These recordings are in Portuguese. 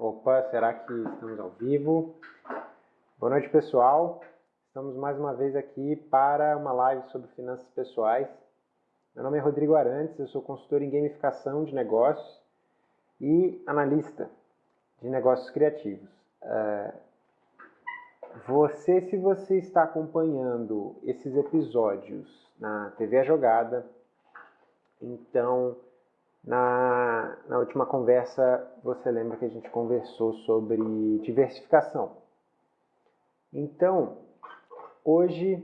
Opa, será que estamos ao vivo? Boa noite, pessoal. Estamos mais uma vez aqui para uma live sobre finanças pessoais. Meu nome é Rodrigo Arantes, eu sou consultor em gamificação de negócios e analista de negócios criativos. É, você, se você está acompanhando esses episódios na TV A Jogada, então na, na última conversa, você lembra que a gente conversou sobre diversificação. Então, hoje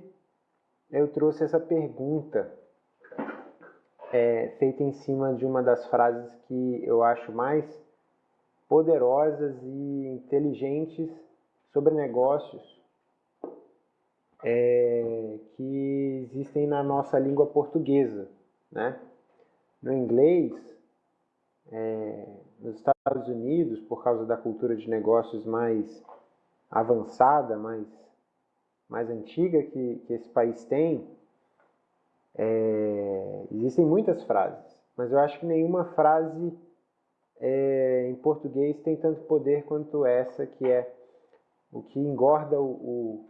eu trouxe essa pergunta é, feita em cima de uma das frases que eu acho mais poderosas e inteligentes sobre negócios é, que existem na nossa língua portuguesa, né? No inglês, é, nos Estados Unidos, por causa da cultura de negócios mais avançada, mais, mais antiga que, que esse país tem, é, existem muitas frases, mas eu acho que nenhuma frase é, em português tem tanto poder quanto essa, que é o que engorda o, o,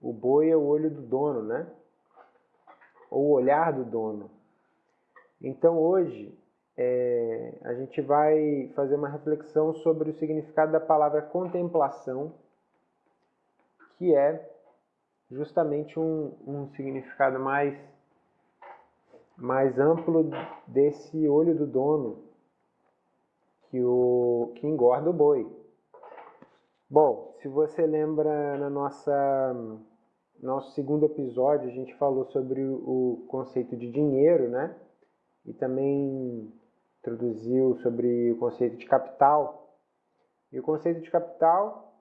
o boi é o olho do dono, né? Ou o olhar do dono. Então hoje é, a gente vai fazer uma reflexão sobre o significado da palavra contemplação, que é justamente um, um significado mais, mais amplo desse olho do dono que, o, que engorda o boi. Bom, se você lembra na nossa nosso segundo episódio a gente falou sobre o, conceito de dinheiro, né? E também introduziu sobre o conceito de capital. E o conceito de capital,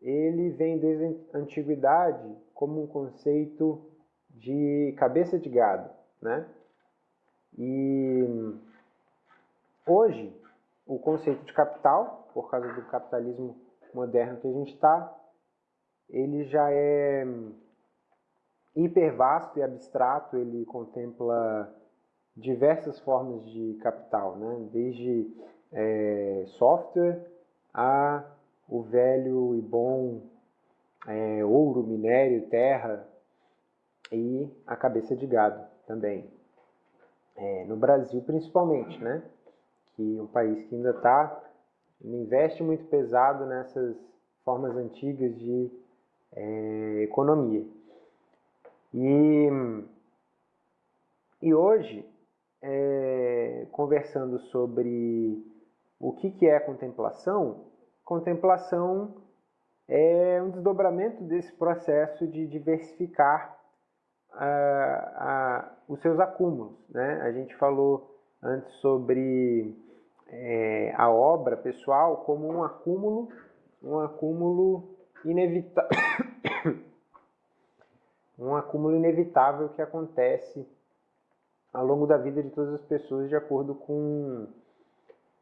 ele vem desde a antiguidade como um conceito de cabeça de gado, né? E hoje, o conceito de capital, por causa do capitalismo moderno que a gente está, ele já é hiper vasto e abstrato, ele contempla diversas formas de capital, né? desde é, software a o velho e bom é, ouro, minério, terra e a cabeça de gado também. É, no Brasil principalmente, né? que é um país que ainda está, investe muito pesado nessas formas antigas de é, economia. E, e hoje é, conversando sobre o que, que é contemplação, contemplação é um desdobramento desse processo de diversificar os seus acúmulos. Né? A gente falou antes sobre é, a obra pessoal como um acúmulo, um acúmulo inevitável, um acúmulo inevitável que acontece ao longo da vida de todas as pessoas de acordo com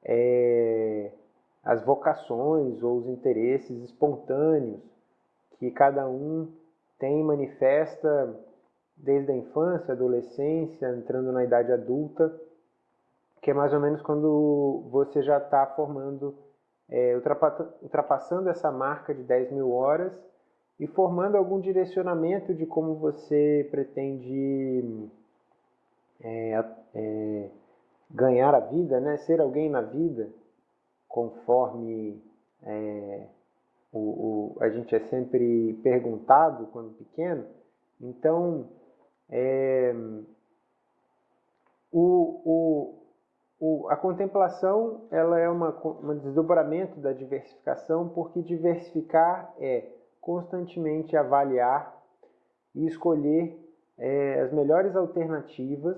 é, as vocações ou os interesses espontâneos que cada um tem manifesta desde a infância, adolescência, entrando na idade adulta, que é mais ou menos quando você já está formando, é, ultrapassando essa marca de 10 mil horas e formando algum direcionamento de como você pretende é, é, ganhar a vida, né? ser alguém na vida, conforme é, o, o, a gente é sempre perguntado quando pequeno. Então, é, o, a contemplação ela é uma, um desdobramento da diversificação, porque diversificar é constantemente avaliar e escolher é, as melhores alternativas,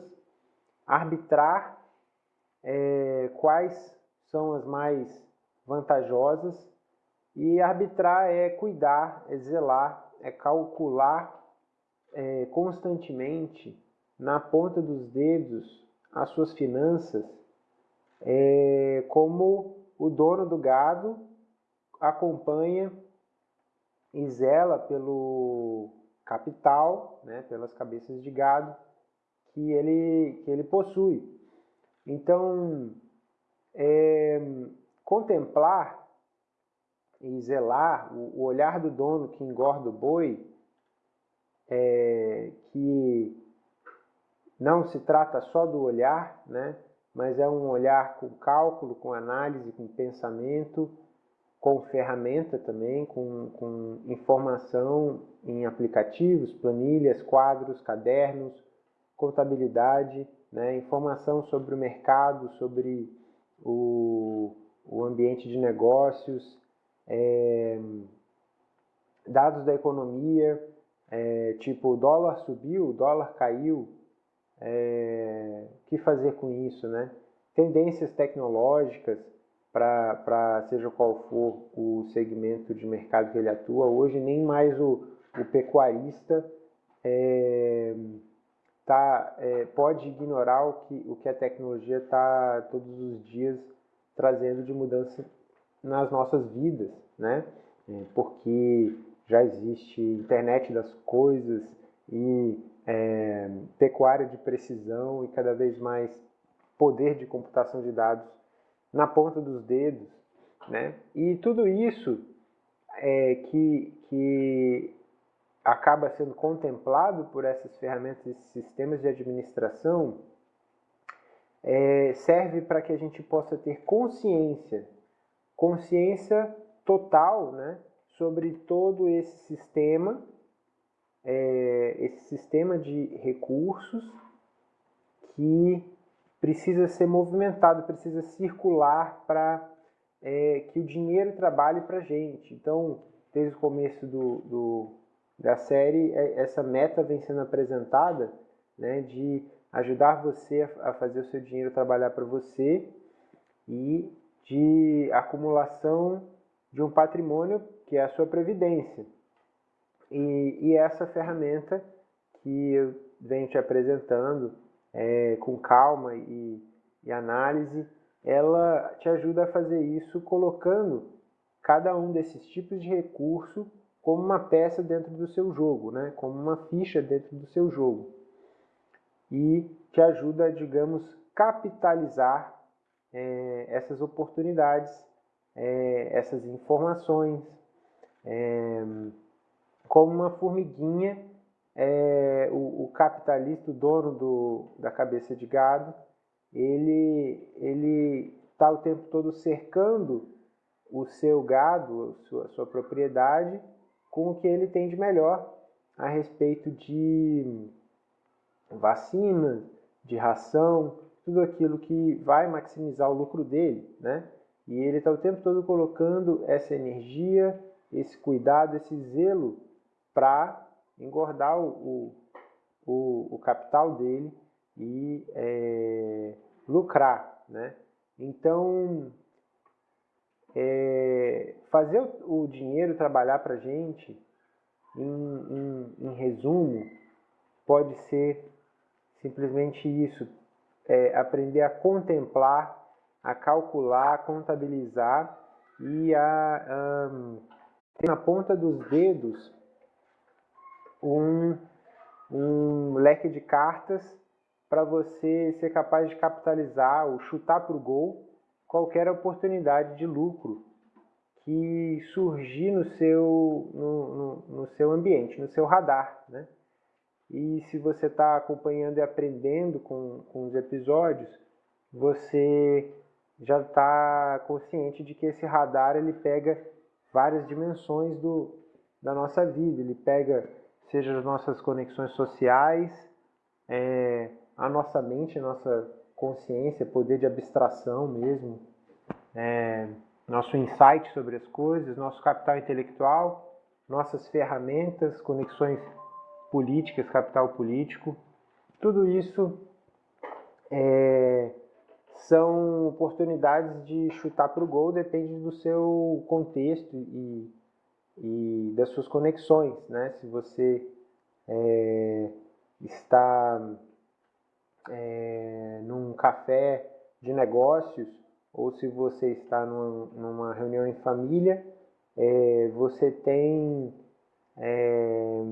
arbitrar é, quais são as mais vantajosas e arbitrar é cuidar, é zelar, é calcular é, constantemente na ponta dos dedos as suas finanças, é, como o dono do gado acompanha e zela pelo capital, né, pelas cabeças de gado que ele, que ele possui. Então, é, contemplar e zelar, o, o olhar do dono que engorda o boi, é, que não se trata só do olhar, né, mas é um olhar com cálculo, com análise, com pensamento, com ferramenta também, com, com informação em aplicativos, planilhas, quadros, cadernos, contabilidade, né, informação sobre o mercado, sobre o, o ambiente de negócios, é, dados da economia, é, tipo o dólar subiu, o dólar caiu, é, que fazer com isso, né? Tendências tecnológicas para seja qual for o segmento de mercado que ele atua. Hoje nem mais o, o pecuarista é, tá, é, pode ignorar o que, o que a tecnologia está todos os dias trazendo de mudança nas nossas vidas, né? É, porque já existe internet das coisas e é, pecuária de precisão e cada vez mais poder de computação de dados na ponta dos dedos, né? E tudo isso é, que, que acaba sendo contemplado por essas ferramentas, esses sistemas de administração, é, serve para que a gente possa ter consciência, consciência total, né, sobre todo esse sistema, é, esse sistema de recursos que precisa ser movimentado, precisa circular para é, que o dinheiro trabalhe para a gente. Então, desde o começo do, do, da série, é, essa meta vem sendo apresentada né, de ajudar você a fazer o seu dinheiro trabalhar para você e de acumulação de um patrimônio que é a sua previdência. E, e essa ferramenta que eu venho te apresentando é, com calma e, e análise, ela te ajuda a fazer isso colocando cada um desses tipos de recurso como uma peça dentro do seu jogo, né? como uma ficha dentro do seu jogo. E te ajuda, digamos, capitalizar é, essas oportunidades, é, essas informações, é, como uma formiguinha é, o, o, capitalista, o dono do, da cabeça de gado, ele ele está o tempo todo cercando o seu gado, a sua, a sua propriedade, com o que ele tem de melhor a respeito de vacina, de ração, tudo aquilo que vai maximizar o lucro dele, né? E ele está o tempo todo colocando essa energia, esse cuidado, esse zelo para engordar o, o, o, capital dele e é, lucrar. Né? Então, é, fazer o, dinheiro trabalhar para a gente, em, em, em, resumo, pode ser simplesmente isso: é, aprender a contemplar, a calcular, a contabilizar e a um, ter na ponta dos dedos um, um leque de cartas para você ser capaz de capitalizar ou chutar para o gol qualquer oportunidade de lucro que surgir no seu, no, no, no seu ambiente, no seu radar. Né? E se você está acompanhando e aprendendo com, com os episódios, você já está consciente de que esse radar ele pega várias dimensões do, da nossa vida. Ele pega seja as nossas conexões sociais, é, a nossa mente, a nossa consciência, poder de abstração mesmo, é, nosso insight sobre as coisas, nosso capital intelectual, nossas ferramentas, conexões políticas, capital político, tudo isso é, são oportunidades de chutar para o gol, depende do seu contexto e e das suas conexões, né? Se você é, está é, num café de negócios ou se você está numa, numa reunião em família, é, você tem é,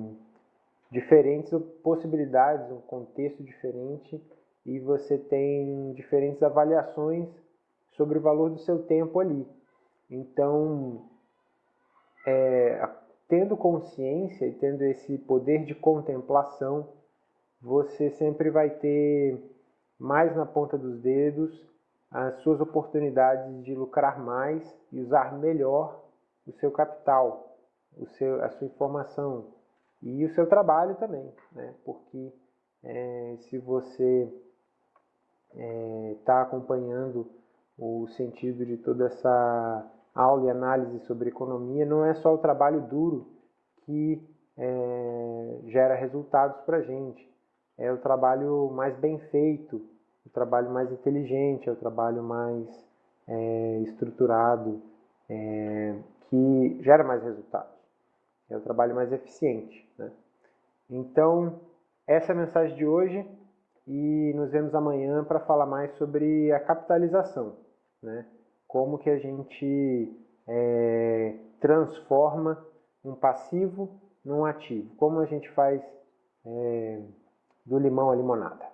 diferentes possibilidades, um contexto diferente e você tem diferentes avaliações sobre o valor do seu tempo ali. Então, é, tendo consciência e tendo esse poder de contemplação, você sempre vai ter mais na ponta dos dedos as suas oportunidades de lucrar mais e usar melhor o seu capital, o seu, a sua informação e o seu trabalho também, né? porque é, se você está é, tá acompanhando o sentido de toda essa aula e análise sobre economia, não é só o trabalho duro que é, gera resultados para a gente, é o trabalho mais bem feito, o trabalho mais inteligente, é o trabalho mais é, estruturado, é, que gera mais resultados, é o trabalho mais eficiente. Né? Então, essa é a mensagem de hoje e nos vemos amanhã para falar mais sobre a capitalização, né? como que a gente é, transforma um passivo num ativo, como a gente faz é, do limão à limonada.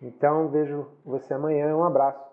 Então, vejo você amanhã. Um abraço.